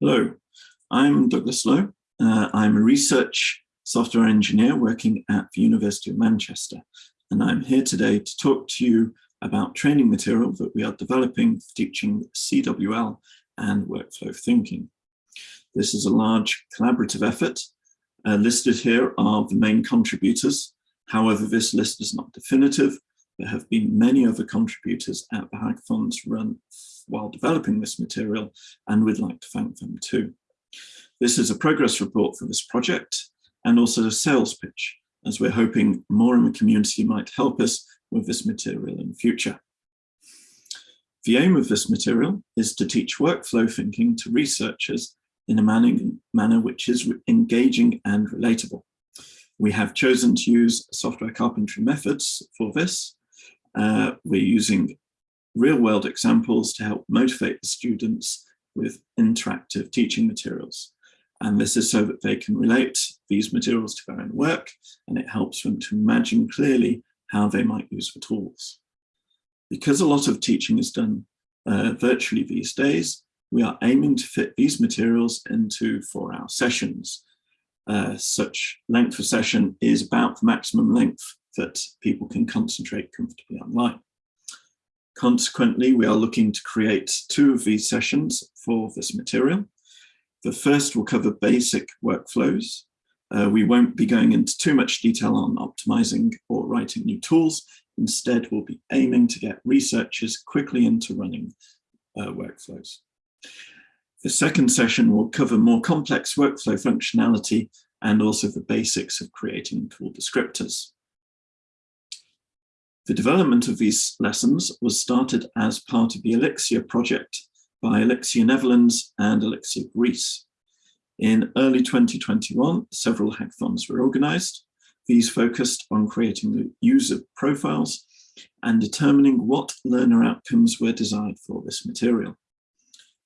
Hello, I'm Douglas Lowe. Uh, I'm a research software engineer working at the University of Manchester, and I'm here today to talk to you about training material that we are developing for teaching CWL and workflow thinking. This is a large collaborative effort. Uh, listed here are the main contributors. However, this list is not definitive. There have been many other contributors at the hackathons run while developing this material, and we'd like to thank them too. This is a progress report for this project and also a sales pitch, as we're hoping more in the community might help us with this material in the future. The aim of this material is to teach workflow thinking to researchers in a manner which is engaging and relatable. We have chosen to use software carpentry methods for this. Uh, we're using real-world examples to help motivate the students with interactive teaching materials. And this is so that they can relate these materials to their own work, and it helps them to imagine clearly how they might use the tools. Because a lot of teaching is done uh, virtually these days, we are aiming to fit these materials into four-hour sessions. Uh, such length of session is about the maximum length that people can concentrate comfortably online. Consequently, we are looking to create two of these sessions for this material. The first will cover basic workflows. Uh, we won't be going into too much detail on optimizing or writing new tools. Instead, we'll be aiming to get researchers quickly into running uh, workflows. The second session will cover more complex workflow functionality and also the basics of creating tool descriptors. The development of these lessons was started as part of the Elixir project by Elixir Netherlands and Elixir Greece. In early 2021, several hackathons were organized. These focused on creating the user profiles and determining what learner outcomes were desired for this material.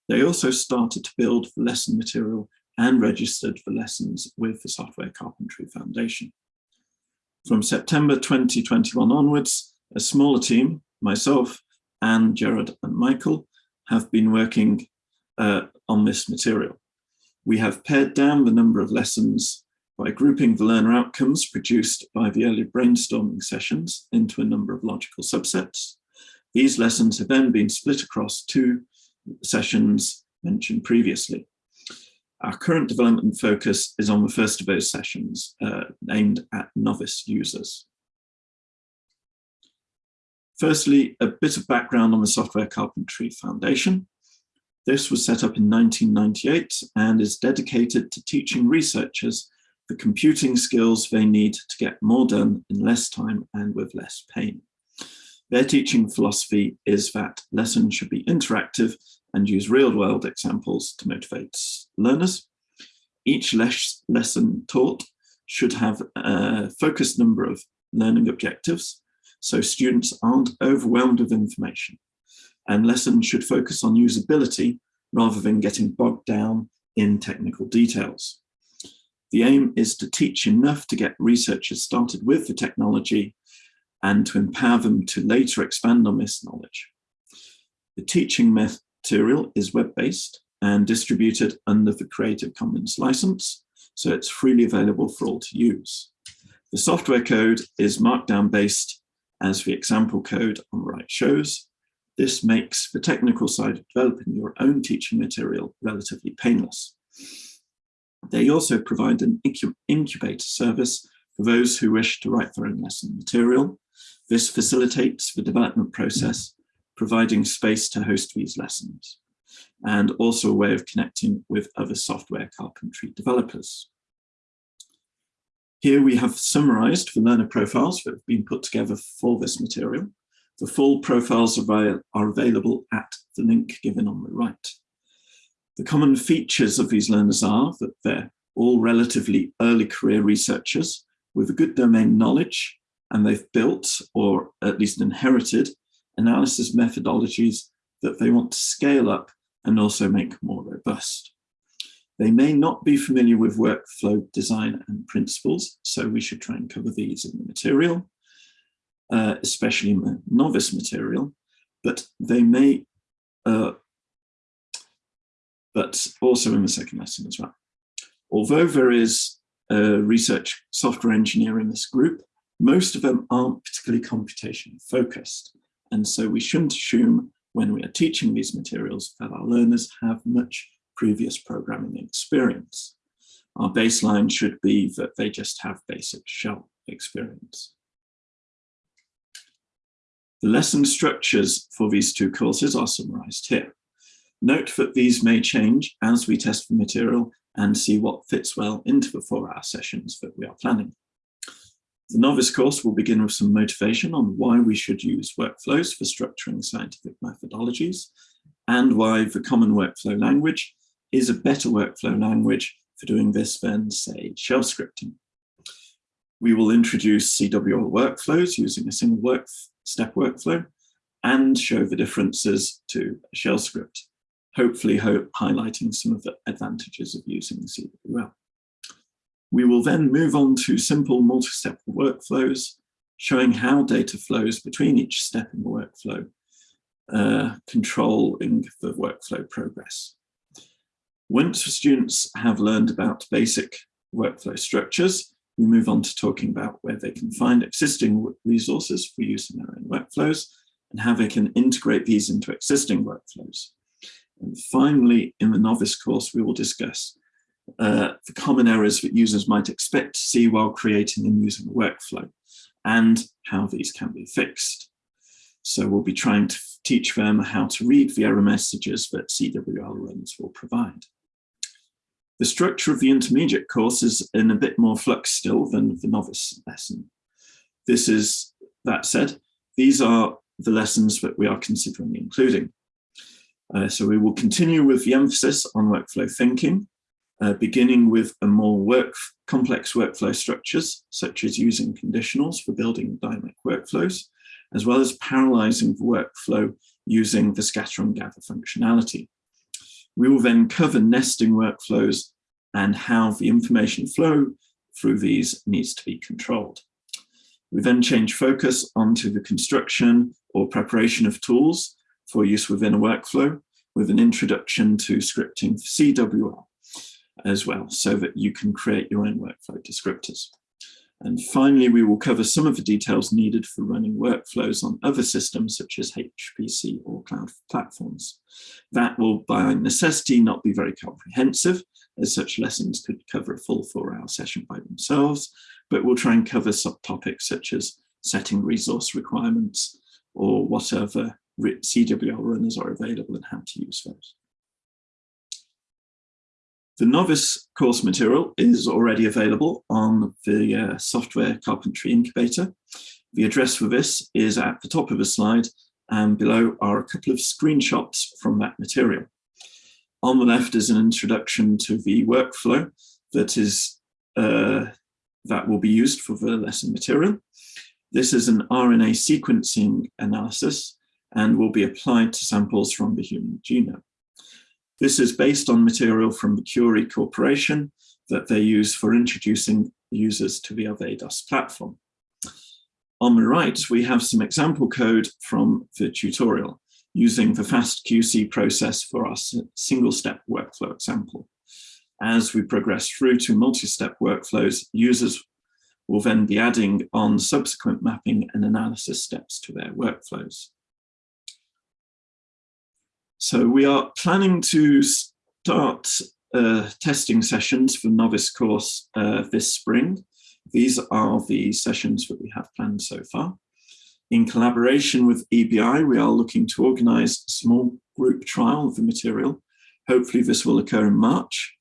They also started to build the lesson material and registered for lessons with the Software Carpentry Foundation. From September 2021 onwards, a smaller team, myself, Anne, Gerard, and Michael, have been working uh, on this material. We have pared down the number of lessons by grouping the learner outcomes produced by the early brainstorming sessions into a number of logical subsets. These lessons have then been split across two sessions mentioned previously. Our current development focus is on the first of those sessions uh, aimed at novice users. Firstly, a bit of background on the Software Carpentry Foundation. This was set up in 1998 and is dedicated to teaching researchers the computing skills they need to get more done in less time and with less pain. Their teaching philosophy is that lessons should be interactive and use real-world examples to motivate learners. Each les lesson taught should have a focused number of learning objectives so students aren't overwhelmed with information. And lessons should focus on usability rather than getting bogged down in technical details. The aim is to teach enough to get researchers started with the technology and to empower them to later expand on this knowledge. The teaching material is web-based and distributed under the Creative Commons license, so it's freely available for all to use. The software code is markdown based as the example code on the right shows. This makes the technical side of developing your own teaching material relatively painless. They also provide an incubator service for those who wish to write their own lesson material. This facilitates the development process, providing space to host these lessons, and also a way of connecting with other software carpentry developers. Here we have summarized the learner profiles that have been put together for this material. The full profiles are, available at the link given on the right. The common features of these learners are that they're all relatively early career researchers with a good domain knowledge, and they've built, or at least inherited, analysis methodologies that they want to scale up and also make more robust. They may not be familiar with workflow design and principles, so we should try and cover these in the material, uh, especially novice material, but they may uh, but also in the second lesson as well. Although there is a research software engineer in this group, most of them aren't particularly computation focused. And so we shouldn't assume when we are teaching these materials that our learners have much previous programming experience. Our baseline should be that they just have basic shell experience. The lesson structures for these two courses are summarized here. Note that these may change as we test the material and see what fits well into the four-hour sessions that we are planning. The novice course will begin with some motivation on why we should use workflows for structuring scientific methodologies and why the common workflow language is a better workflow language for doing this than, say, shell scripting. We will introduce CWL workflows using a single work step workflow and show the differences to a shell script hopefully hope highlighting some of the advantages of using CWL. We will then move on to simple multi-step workflows, showing how data flows between each step in the workflow, uh, controlling the workflow progress. Once students have learned about basic workflow structures, we move on to talking about where they can find existing resources for use in their own workflows and how they can integrate these into existing workflows. And finally, in the novice course, we will discuss uh, the common errors that users might expect to see while creating and using a workflow and how these can be fixed. So we'll be trying to teach them how to read the error messages that CWL runs will provide. The structure of the intermediate course is in a bit more flux still than the novice lesson. This is, that said, these are the lessons that we are considering including. Uh, so we will continue with the emphasis on workflow thinking, uh, beginning with a more work, complex workflow structures, such as using conditionals for building dynamic workflows, as well as parallelizing the workflow using the scatter and gather functionality. We will then cover nesting workflows and how the information flow through these needs to be controlled. We then change focus onto the construction or preparation of tools for use within a workflow with an introduction to scripting for CWL as well, so that you can create your own workflow descriptors. And finally, we will cover some of the details needed for running workflows on other systems such as HPC or cloud platforms. That will by necessity not be very comprehensive, as such lessons could cover a full four hour session by themselves, but we'll try and cover subtopics such as setting resource requirements or whatever CWL runners are available and how to use those. The novice course material is already available on the uh, software carpentry incubator. The address for this is at the top of the slide and below are a couple of screenshots from that material. On the left is an introduction to the workflow that is uh, that will be used for the lesson material. This is an RNA sequencing analysis and will be applied to samples from the human genome. This is based on material from the Curii Corporation that they use for introducing users to the Arvados platform. On the right, we have some example code from the tutorial using the FastQC process for our single-step workflow example. As we progress through to multi-step workflows, users will then be adding on subsequent mapping and analysis steps to their workflows. So we are planning to start uh, testing sessions for novice course uh, this spring. These are the sessions that we have planned so far. In collaboration with EBI, we are looking to organize a small group trial of the material. Hopefully this will occur in March.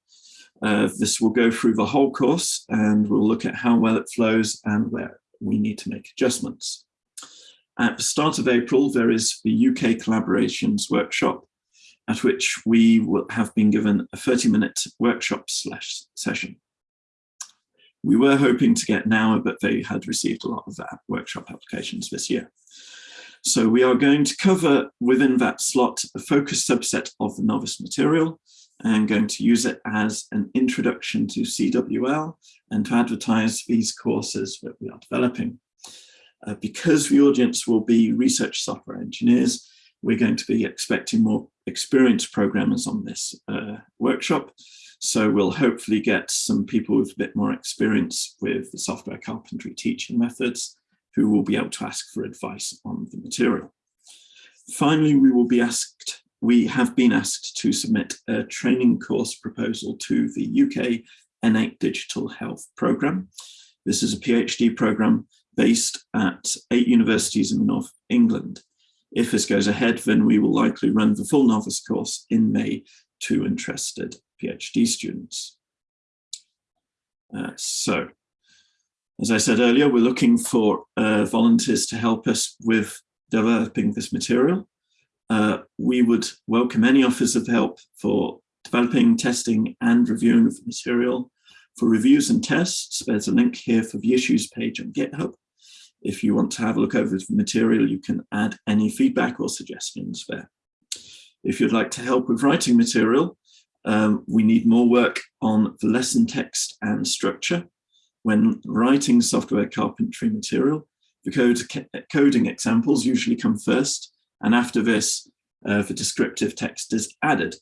Uh, this will go through the whole course and we'll look at how well it flows and where we need to make adjustments. At the start of April, there is the UK Collaborations Workshop, at which we will have been given a 30 minute workshop slash session. We were hoping to get now, but they had received a lot of that workshop applications this year. So we are going to cover within that slot a focused subset of the novice material and going to use it as an introduction to CWL and to advertise these courses that we are developing. Uh, because the audience will be research software engineers, we're going to be expecting more experienced programmers on this uh, workshop. So we'll hopefully get some people with a bit more experience with the software carpentry teaching methods who will be able to ask for advice on the material. Finally, we will be asked, we have been asked to submit a training course proposal to the UK N8 Digital Health Programme. This is a PhD programme based at eight universities in the North England. If this goes ahead, then we will likely run the full novice course in May to interested PhD students. Uh, so, as I said earlier, we're looking for uh, volunteers to help us with developing this material. Uh, we would welcome any offers of help for developing, testing and reviewing of the material. For reviews and tests, there's a link here for the issues page on GitHub. If you want to have a look over the material, you can add any feedback or suggestions there. If you'd like to help with writing material, um, we need more work on the lesson text and structure. When writing software carpentry material, the code, coding examples usually come first, and after this, uh, the descriptive text is added.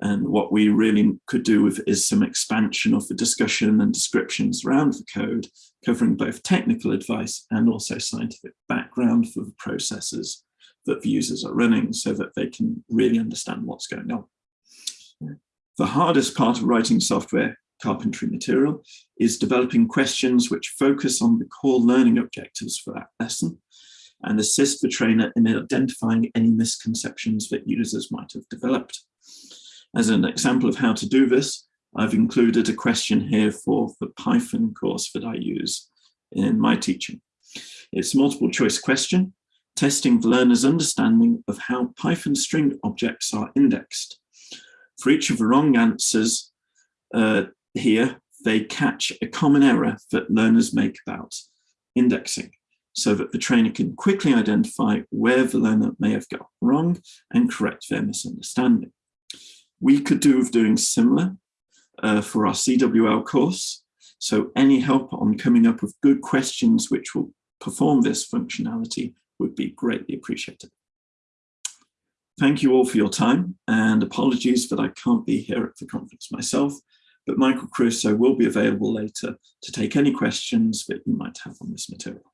And what we really could do with is some expansion of the discussion and descriptions around the code, covering both technical advice and also scientific background for the processes that the users are running so that they can really understand what's going on. The hardest part of writing software carpentry material is developing questions which focus on the core learning objectives for that lesson and assist the trainer in identifying any misconceptions that users might have developed. As an example of how to do this, I've included a question here for the Python course that I use in my teaching. It's a multiple choice question, testing the learner's understanding of how Python string objects are indexed. For each of the wrong answers uh, here, they catch a common error that learners make about indexing so that the trainer can quickly identify where the learner may have got wrong and correct their misunderstanding. We could do with doing similar uh, for our CWL course. So any help on coming up with good questions which will perform this functionality would be greatly appreciated. Thank you all for your time and apologies that I can't be here at the conference myself, but Michael Crusoe will be available later to take any questions that you might have on this material.